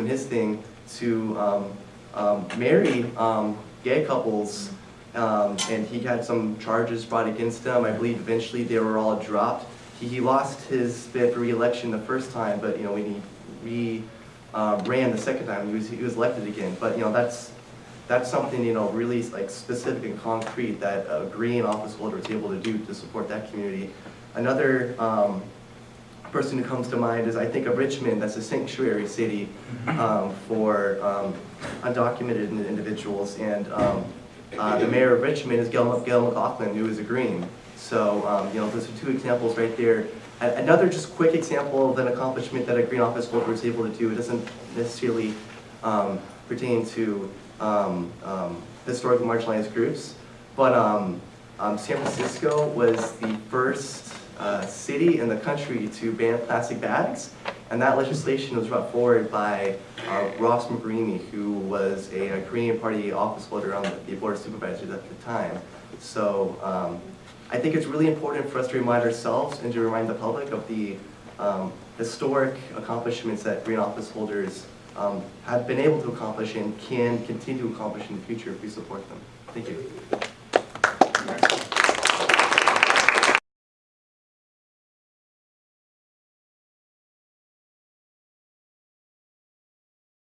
doing his thing to um, um, marry um, gay couples, um, and he had some charges brought against him. I believe eventually they were all dropped. He, he lost his bid for reelection the first time, but you know when he re uh, ran the second time, he was he was elected again. But you know that's that's something you know really like specific and concrete that a green office holder is able to do to support that community. Another um, person who comes to mind is I think of Richmond, that's a sanctuary city um, for um, undocumented individuals. And um, uh, the mayor of Richmond is Gayle Gayle McLaughlin, who is a Green. So, um, you know, those are two examples right there. Another just quick example of an accomplishment that a Green office holder is able to do, it doesn't necessarily um, pertain to um, um, historically marginalized groups, but um, um, San Francisco was the first uh, city in the country to ban plastic bags, and that legislation was brought forward by uh, Ross Mirkarimi, who was a, a Green Party office holder on the, the board of supervisors at the time. So um, I think it's really important for us to remind ourselves and to remind the public of the um, historic accomplishments that green office holders um, have been able to accomplish and can continue to accomplish in the future if we support them. Thank you.